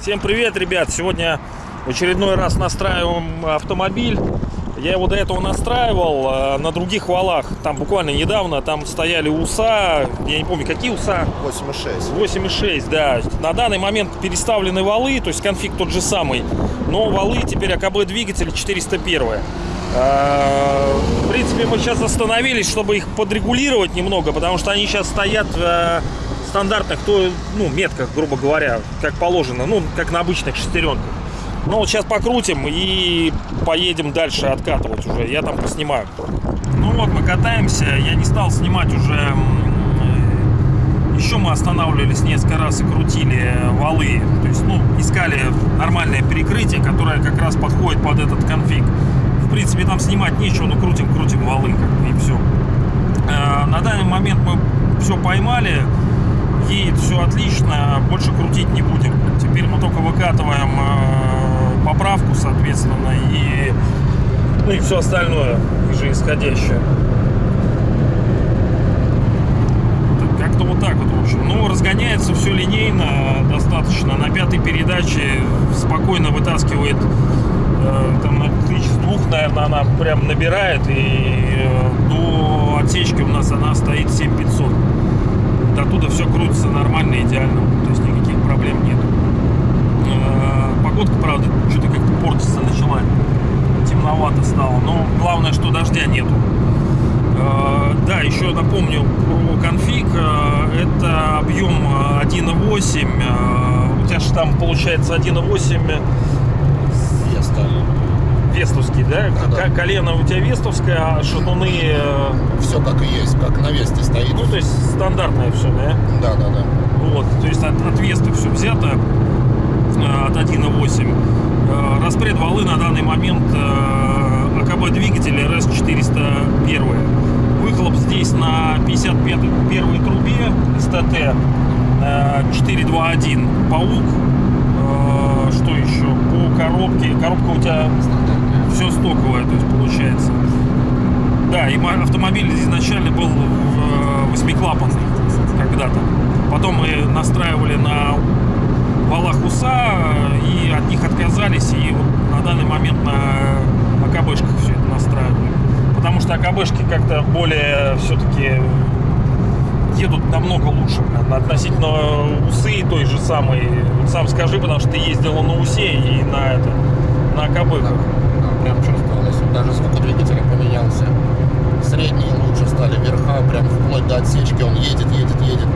Всем привет, ребят! Сегодня в очередной раз настраиваем автомобиль. Я его до этого настраивал э, на других валах. Там буквально недавно там стояли УСА. Я не помню, какие УСА. 8,6. 8,6, да. На данный момент переставлены валы, то есть конфиг тот же самый. Но валы теперь АКБ двигатель 401. Э, В принципе, мы сейчас остановились, чтобы их подрегулировать немного, потому что они сейчас стоят в э, стандартных, то, ну, метках, грубо говоря, как положено, ну, как на обычных шестеренках. Ну, вот сейчас покрутим и поедем дальше откатывать уже. Я там поснимаю. Ну вот, мы катаемся. Я не стал снимать уже м, еще мы останавливались несколько раз и крутили валы. То есть, ну, искали нормальное перекрытие, которое как раз подходит под этот конфиг. В принципе, там снимать нечего, но крутим, крутим валы, как бы, и все. На данный момент мы все поймали. Едет все отлично, больше крутить не будем. Теперь мы только выкатываем э, поправку, соответственно, и, ну, и все остальное, же исходящее. Как-то вот так вот, в общем. Ну, разгоняется все линейно достаточно. На пятой передаче спокойно вытаскивает э, там на тысяч двух, наверное, она прям набирает. И э, до отсечки у нас она стоит 7500. До оттуда все крутится нормально, идеально. То есть никаких проблем нет. Э, Погодка, правда, что-то как-то портиться начала. Темновато стало. Но главное, что дождя нету. Э, Да, еще напомню про конфиг. Э, Это объем э, 1.8. Э, У тебя же там получается 1.8 Еста. Вестовский, да? Да, да. Колено у тебя вестовское, а шатуны, э, Все как и есть, как на весте стоит. ну, то есть стандартное все, да? Да, да, да. Вот, то есть от, от Весты все взято, э, от 1.8. Э, Распред валы на данный момент АКБ двигателя RS401. Выхлоп здесь на 55 первой трубе СТТ э, 421. Паук. Что еще? По коробке. Коробка у тебя все стоковое, то есть получается. Да, и мо- автомобиль изначально был э, восьмиклапанный когда-то. Потом мы настраивали на валах УСА э, и от них отказались. И вот на данный момент на АКБшках все это настраивали. Потому что АКБшки как-то более все-таки едут намного лучше относительно УСы той же самой. Вот сам скажи, потому что ты ездила на УСе и на это на АКБках. Прям чувствовалось. Даже звук двигателя поменялся. Средние лучше стали, верха прям вплоть до отсечки. Он едет, едет, едет.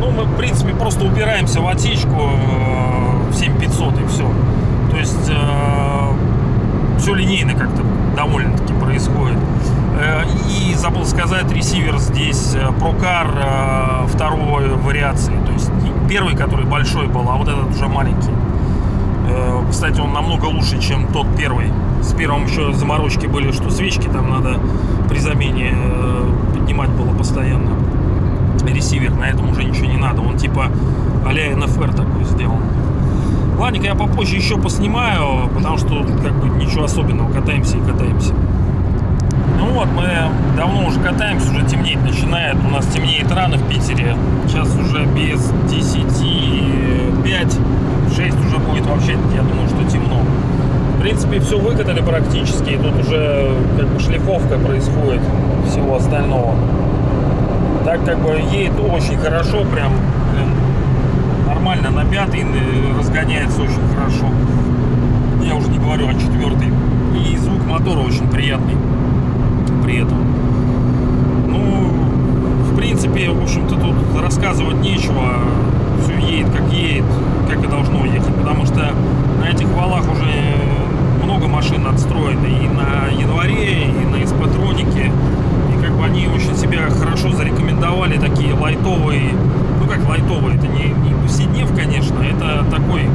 Ну, мы, в принципе, просто упираемся в отсечку э, в 7500 и все. То есть все линейно как-то довольно-таки происходит. Э, И забыл сказать, ресивер здесь э, Procar э, второй вариации. То есть первый, который большой был, а вот этот уже маленький. Э, Кстати, он намного лучше, чем тот первый. С первым еще заморочки были, что свечки там надо при замене э, поднимать было постоянно ресивер, на этом уже ничего не надо. Он типа а-ля NFR такой сделан. Ладненько, я попозже еще поснимаю, потому что как бы ничего особенного, катаемся и катаемся. Ну вот, мы давно уже катаемся, уже темнеть начинает. У нас темнеет рано в Питере. Сейчас уже без 10, 5, 6 уже будет вообще, я думаю, принципе, все выкатали практически, и тут уже как бы шлифовка происходит всего остального. Так как бы едет очень хорошо, прям блин, нормально на пятый э, разгоняется очень хорошо. Я уже не говорю о четвертый. И звук мотора очень приятный при этом. Ну, в принципе, в общем-то, тут рассказывать нечего. Все едет как едет, как и должно ехать. Потому что на этих валах уже много машин отстроено и на январе, и на испатронике. И как бы они очень себя хорошо зарекомендовали, такие лайтовые. Ну как лайтовые, это не, не повседнев, конечно, это такой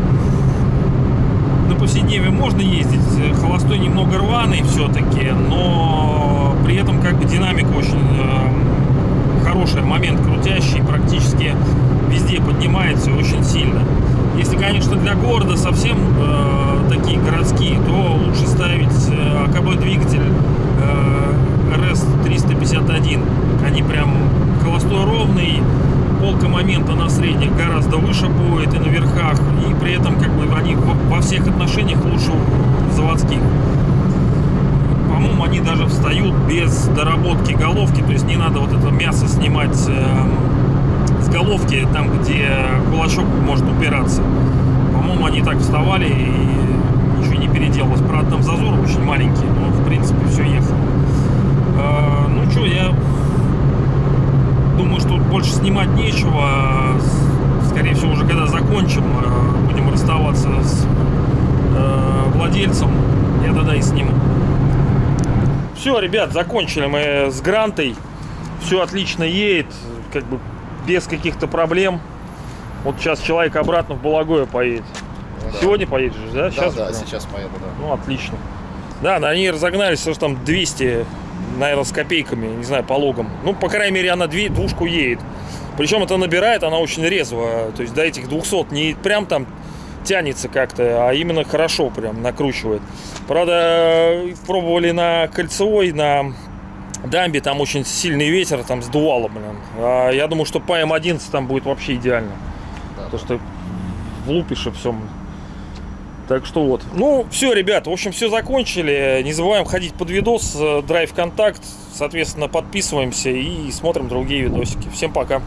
на повседневе можно ездить, холостой немного рваный все-таки, но при этом как бы динамика очень э, хорошая, момент крутящий, практически везде поднимается очень сильно. Если, конечно, для города совсем э, такие городские, то лучше во всех отношениях лучше заводских. По-моему, они даже встают без доработки головки, то есть не надо вот это мясо снимать эм, с головки, там, где кулачок может упираться. По-моему, они так вставали и ничего не переделалось. Правда, там зазор очень маленький, но, в принципе, все ехало. Э, ну что, я думаю, что больше снимать нечего. А Скорее всего, уже когда закончим, э, будем расставаться с э, владельцем, я тогда и сниму. Все, ребят, закончили мы с Грантой. Все отлично едет, как бы без каких-то проблем. Вот сейчас человек обратно в Балагое поедет. Ну да. Сегодня поедешь, да? Да, Сейчас да, прям? сейчас поеду, да. Ну, отлично. Да, да, они разогнались, что там 200, наверное, с копейками, не знаю, по логам. Ну, по крайней мере, она две, двушку едет. Причем это набирает, она очень резво. То есть до этих 200 не прям там тянется как-то, а именно хорошо прям накручивает. Правда, пробовали на кольцевой, на дамбе, там очень сильный ветер, там сдувало, блин. А я думаю, что по М11 там будет вообще идеально. Да. То, что влупишь и все. Так что вот. Ну, все, ребят, в общем, все закончили. Не забываем ходить под видос, э, Драйв Контакт. Соответственно, подписываемся и смотрим другие видосики. Всем пока.